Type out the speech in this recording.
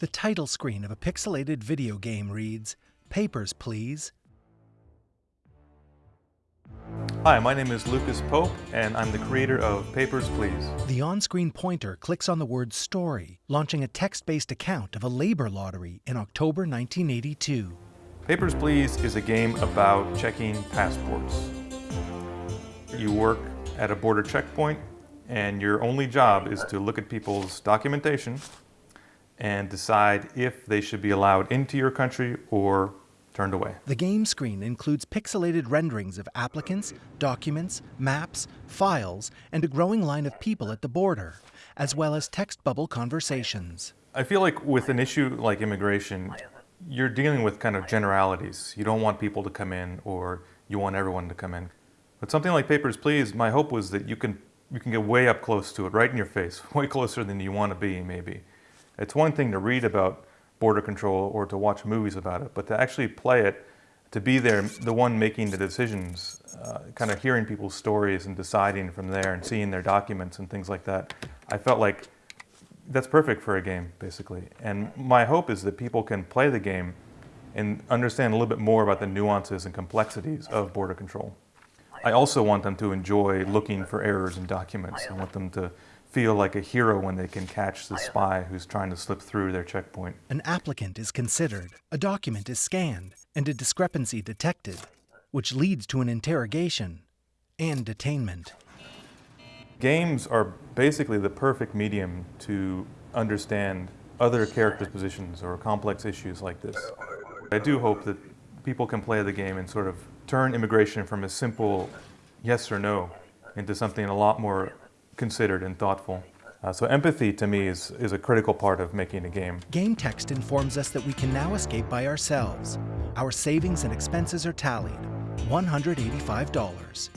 The title screen of a pixelated video game reads, Papers, please. Hi, my name is Lucas Pope, and I'm the creator of Papers, Please. The on-screen pointer clicks on the word story, launching a text-based account of a labor lottery in October 1982. Papers, Please is a game about checking passports. You work at a border checkpoint, and your only job is to look at people's documentation and decide if they should be allowed into your country or turned away. The game screen includes pixelated renderings of applicants, documents, maps, files, and a growing line of people at the border, as well as text bubble conversations. I feel like with an issue like immigration, you're dealing with kind of generalities. You don't want people to come in or you want everyone to come in. But something like Papers, Please, my hope was that you can, you can get way up close to it, right in your face, way closer than you want to be, maybe. It's one thing to read about border control or to watch movies about it, but to actually play it, to be there, the one making the decisions, uh, kind of hearing people's stories and deciding from there and seeing their documents and things like that, I felt like that's perfect for a game, basically. And my hope is that people can play the game and understand a little bit more about the nuances and complexities of border control. I also want them to enjoy looking for errors in documents. I want them to feel like a hero when they can catch the uh, spy who's trying to slip through their checkpoint. An applicant is considered, a document is scanned, and a discrepancy detected, which leads to an interrogation and detainment. Games are basically the perfect medium to understand other characters' positions or complex issues like this. I do hope that people can play the game and sort of turn immigration from a simple yes or no into something a lot more considered and thoughtful. Uh, so empathy to me is, is a critical part of making a game. Game text informs us that we can now escape by ourselves. Our savings and expenses are tallied, $185.